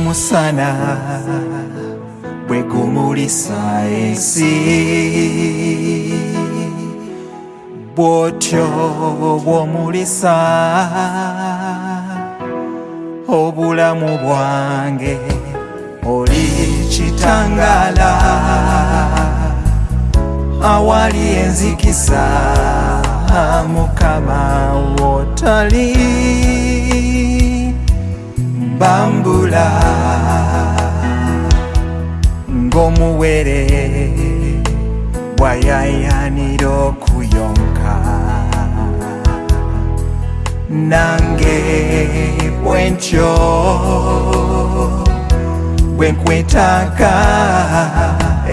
omusana bwegumulisa ensi bwotyo bwomulisa obulamu bwange oli kitangala awali enzikisa mukama wotali mbambula nkomuwere wayayanira okuyonka nange bwentyo bwenkwetaka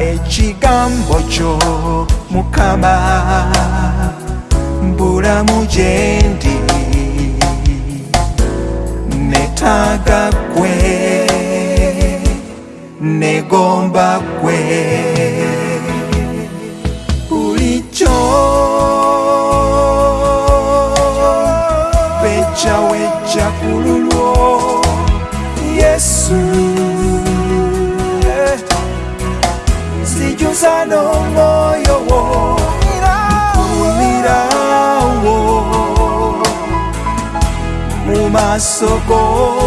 ekigambo kyo mukama mbulamu gyendi netaga kwee gomba kwe ulicho pecha wecha kululwo yesu sijuzano moyo wo umirawo mu maso go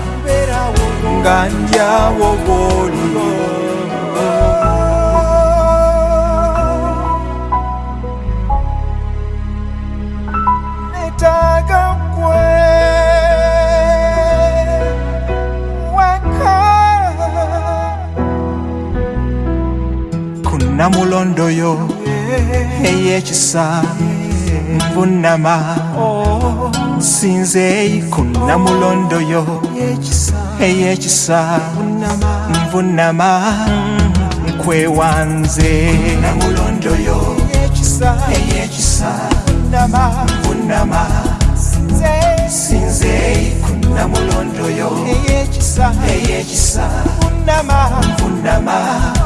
nganja wowolio namulondoyo eyekisa nvunama oh, sinzei kunnamulondoyo ekis eyekisa nvunama nkwewanze namulondoyo eyekisa eyekisa nvunama nvunama